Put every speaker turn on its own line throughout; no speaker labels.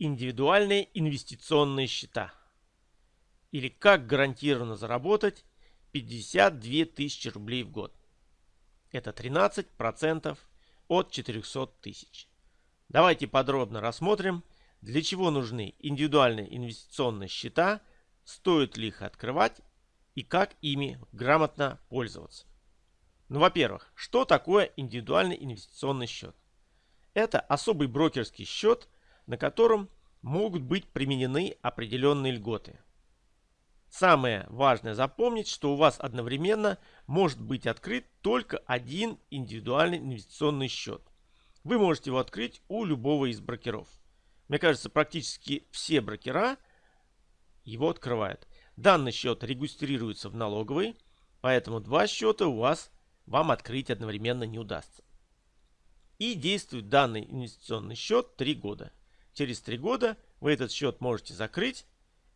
Индивидуальные инвестиционные счета. Или как гарантированно заработать 52 тысячи рублей в год. Это 13% от 400 тысяч. Давайте подробно рассмотрим, для чего нужны индивидуальные инвестиционные счета, стоит ли их открывать и как ими грамотно пользоваться. Ну, во-первых, что такое индивидуальный инвестиционный счет? Это особый брокерский счет, на котором могут быть применены определенные льготы. Самое важное запомнить, что у вас одновременно может быть открыт только один индивидуальный инвестиционный счет. Вы можете его открыть у любого из брокеров. Мне кажется, практически все брокера его открывают. Данный счет регистрируется в налоговой, поэтому два счета у вас вам открыть одновременно не удастся. И действует данный инвестиционный счет 3 года. Через 3 года вы этот счет можете закрыть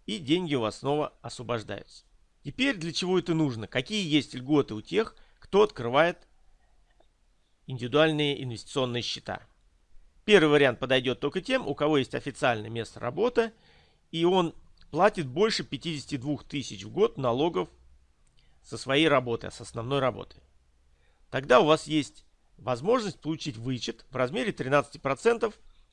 и деньги у вас снова освобождаются. Теперь для чего это нужно? Какие есть льготы у тех, кто открывает индивидуальные инвестиционные счета? Первый вариант подойдет только тем, у кого есть официальное место работы, и он платит больше 52 тысяч в год налогов со своей работы, с основной работы. Тогда у вас есть возможность получить вычет в размере 13%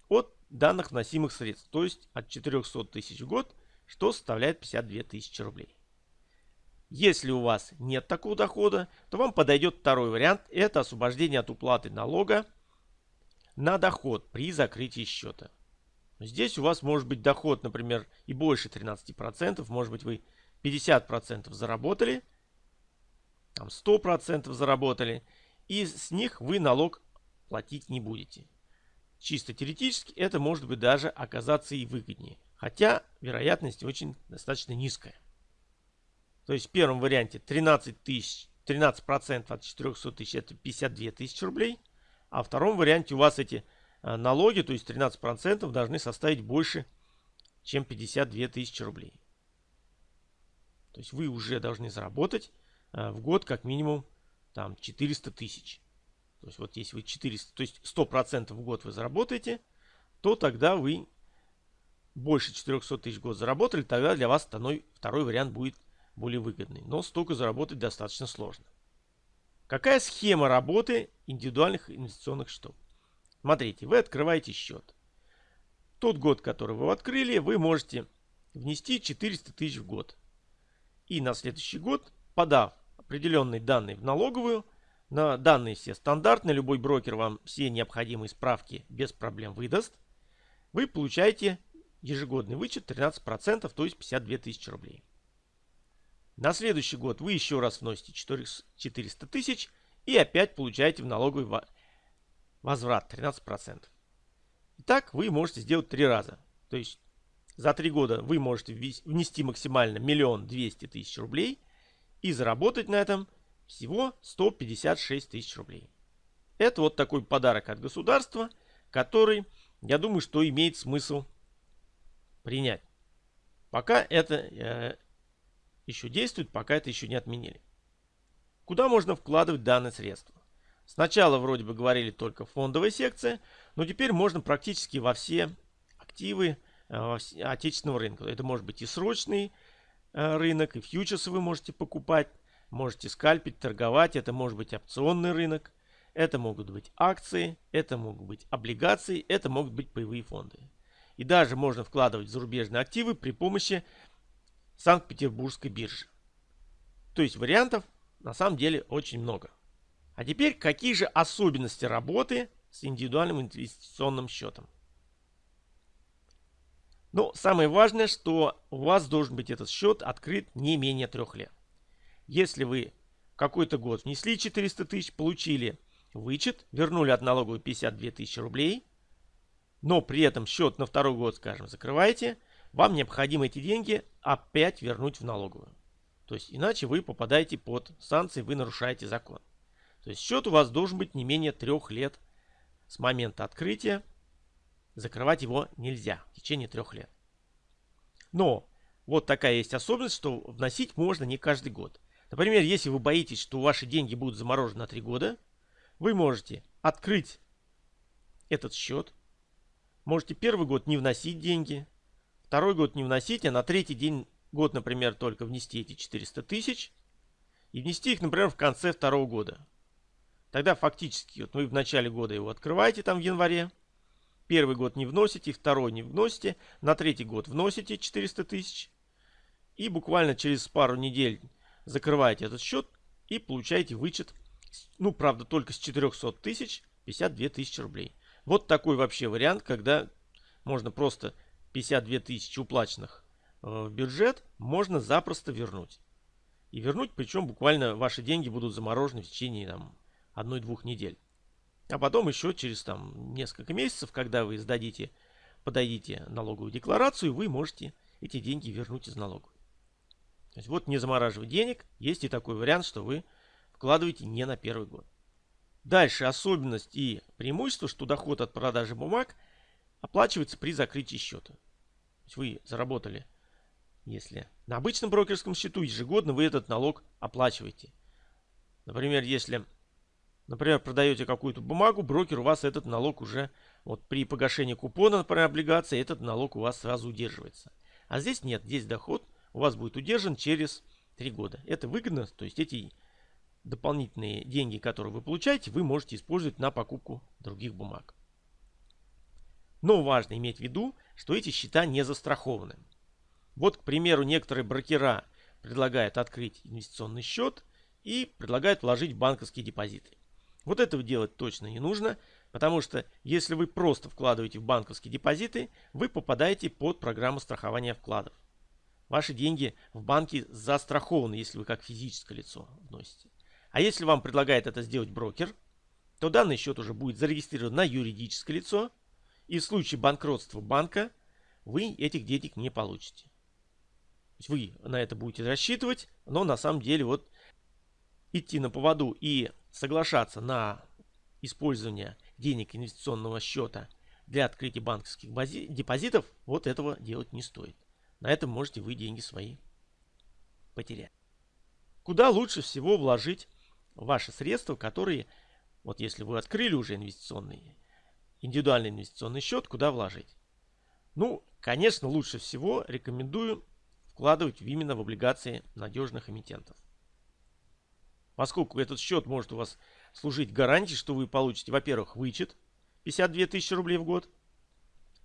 от данных вносимых средств, то есть от 400 тысяч в год, что составляет 52 тысячи рублей. Если у вас нет такого дохода, то вам подойдет второй вариант. Это освобождение от уплаты налога на доход при закрытии счета. Здесь у вас может быть доход, например, и больше 13%. Может быть вы 50% заработали, там 100% заработали. И с них вы налог платить не будете. Чисто теоретически это может быть даже оказаться и выгоднее. Хотя вероятность очень достаточно низкая. То есть в первом варианте 13 тысяч, 13% от 400 тысяч это 52 тысячи рублей. А в втором варианте у вас эти э, налоги, то есть 13% должны составить больше, чем 52 тысячи рублей. То есть вы уже должны заработать э, в год как минимум там 400 тысяч. То есть вот если вы 400, то есть 100% в год вы заработаете, то тогда вы больше 400 тысяч в год заработали, тогда для вас второй, второй вариант будет более выгодный. Но столько заработать достаточно сложно. Какая схема работы индивидуальных инвестиционных счетов? Смотрите, вы открываете счет. Тот год, который вы открыли, вы можете внести 400 тысяч в год. И на следующий год, подав определенные данные в налоговую, на данные все стандартные, любой брокер вам все необходимые справки без проблем выдаст, вы получаете ежегодный вычет 13%, то есть 52 тысячи рублей. На следующий год вы еще раз вносите 400 тысяч и опять получаете в налоговый возврат 13%. Итак, вы можете сделать три раза. То есть за три года вы можете внести максимально миллион двести тысяч рублей и заработать на этом всего 156 тысяч рублей. Это вот такой подарок от государства, который, я думаю, что имеет смысл принять. Пока это э, еще действует, пока это еще не отменили. Куда можно вкладывать данные средства? Сначала вроде бы говорили только фондовая секция, но теперь можно практически во все активы э, отечественного рынка. Это может быть и срочный э, рынок, и фьючерсы вы можете покупать, Можете скальпить, торговать. Это может быть опционный рынок. Это могут быть акции. Это могут быть облигации. Это могут быть паевые фонды. И даже можно вкладывать зарубежные активы при помощи Санкт-Петербургской биржи. То есть вариантов на самом деле очень много. А теперь какие же особенности работы с индивидуальным инвестиционным счетом? Ну, самое важное, что у вас должен быть этот счет открыт не менее трех лет. Если вы какой-то год внесли 400 тысяч, получили вычет, вернули от налоговой 52 тысячи рублей, но при этом счет на второй год, скажем, закрываете, вам необходимо эти деньги опять вернуть в налоговую. То есть иначе вы попадаете под санкции, вы нарушаете закон. То есть счет у вас должен быть не менее трех лет с момента открытия. Закрывать его нельзя в течение трех лет. Но вот такая есть особенность, что вносить можно не каждый год. Например, если вы боитесь, что ваши деньги будут заморожены на 3 года, вы можете открыть этот счет, можете первый год не вносить деньги, второй год не вносить, а на третий день год, например, только внести эти 400 тысяч и внести их, например, в конце второго года. Тогда фактически вот вы в начале года его открываете там в январе, первый год не вносите, второй не вносите, на третий год вносите 400 тысяч и буквально через пару недель закрываете этот счет и получаете вычет, ну, правда, только с 400 тысяч 52 тысячи рублей. Вот такой вообще вариант, когда можно просто 52 тысячи уплаченных э, в бюджет можно запросто вернуть. И вернуть, причем буквально ваши деньги будут заморожены в течение там, одной-двух недель. А потом еще через там несколько месяцев, когда вы сдадите, подадите налоговую декларацию, вы можете эти деньги вернуть из налоговой. То есть вот не замораживать денег, есть и такой вариант, что вы вкладываете не на первый год. Дальше особенность и преимущество, что доход от продажи бумаг оплачивается при закрытии счета. То есть вы заработали, если на обычном брокерском счету ежегодно вы этот налог оплачиваете. Например, если например, продаете какую-то бумагу, брокер у вас этот налог уже, вот при погашении купона, например, облигации, этот налог у вас сразу удерживается. А здесь нет, здесь доход у вас будет удержан через 3 года. Это выгодно, то есть эти дополнительные деньги, которые вы получаете, вы можете использовать на покупку других бумаг. Но важно иметь в виду, что эти счета не застрахованы. Вот, к примеру, некоторые брокера предлагают открыть инвестиционный счет и предлагают вложить в банковские депозиты. Вот этого делать точно не нужно, потому что если вы просто вкладываете в банковские депозиты, вы попадаете под программу страхования вкладов. Ваши деньги в банке застрахованы, если вы как физическое лицо вносите. А если вам предлагает это сделать брокер, то данный счет уже будет зарегистрирован на юридическое лицо, и в случае банкротства банка вы этих денег не получите. Вы на это будете рассчитывать, но на самом деле вот идти на поводу и соглашаться на использование денег инвестиционного счета для открытия банковских депозитов, вот этого делать не стоит. На этом можете вы деньги свои потерять. Куда лучше всего вложить ваши средства, которые, вот если вы открыли уже инвестиционный, индивидуальный инвестиционный счет, куда вложить? Ну, конечно, лучше всего рекомендую вкладывать именно в облигации надежных эмитентов. Поскольку этот счет может у вас служить гарантией, что вы получите, во-первых, вычет 52 тысячи рублей в год.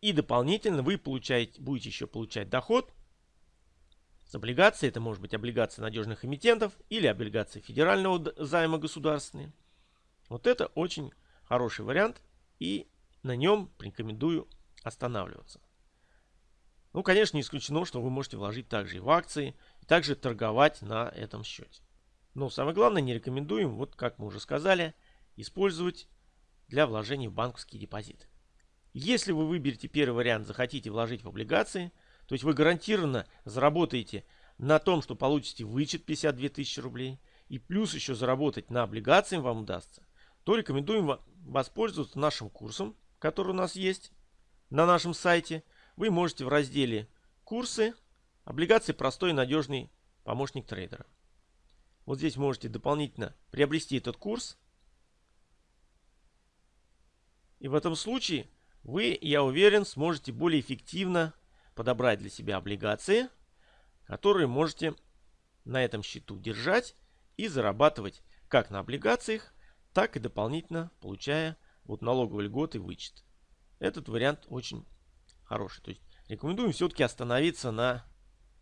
И дополнительно вы получаете, будете еще получать доход с облигаций. Это может быть облигации надежных эмитентов или облигации федерального займа государственные. Вот это очень хороший вариант. И на нем рекомендую останавливаться. Ну, конечно, не исключено, что вы можете вложить также и в акции, и также торговать на этом счете. Но самое главное, не рекомендуем, вот как мы уже сказали, использовать для вложений в банковский депозит. Если вы выберете первый вариант, захотите вложить в облигации, то есть вы гарантированно заработаете на том, что получите вычет 52 тысячи рублей, и плюс еще заработать на облигации вам удастся, то рекомендуем воспользоваться нашим курсом, который у нас есть на нашем сайте. Вы можете в разделе «Курсы» облигации простой и надежный помощник трейдера. Вот здесь можете дополнительно приобрести этот курс. И в этом случае вы, я уверен, сможете более эффективно подобрать для себя облигации, которые можете на этом счету держать и зарабатывать как на облигациях, так и дополнительно получая вот налоговые льготы вычет. Этот вариант очень хороший. То есть рекомендуем все-таки остановиться на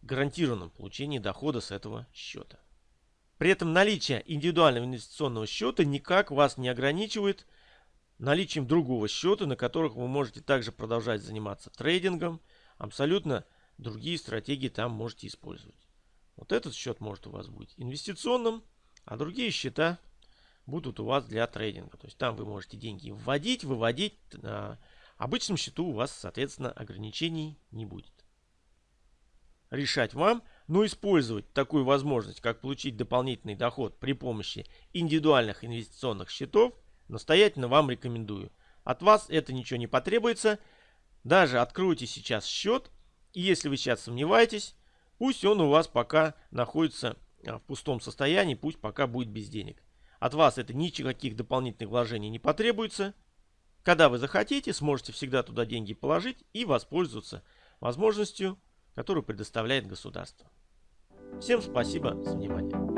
гарантированном получении дохода с этого счета. При этом наличие индивидуального инвестиционного счета никак вас не ограничивает наличием другого счета, на которых вы можете также продолжать заниматься трейдингом. Абсолютно другие стратегии там можете использовать. Вот этот счет может у вас быть инвестиционным, а другие счета будут у вас для трейдинга. То есть там вы можете деньги вводить, выводить. На обычном счету у вас, соответственно, ограничений не будет. Решать вам. Но использовать такую возможность, как получить дополнительный доход при помощи индивидуальных инвестиционных счетов, настоятельно вам рекомендую. От вас это ничего не потребуется. Даже откройте сейчас счет, и если вы сейчас сомневаетесь, пусть он у вас пока находится а, в пустом состоянии, пусть пока будет без денег. От вас это никаких дополнительных вложений не потребуется. Когда вы захотите, сможете всегда туда деньги положить и воспользоваться возможностью, которую предоставляет государство. Всем спасибо за внимание.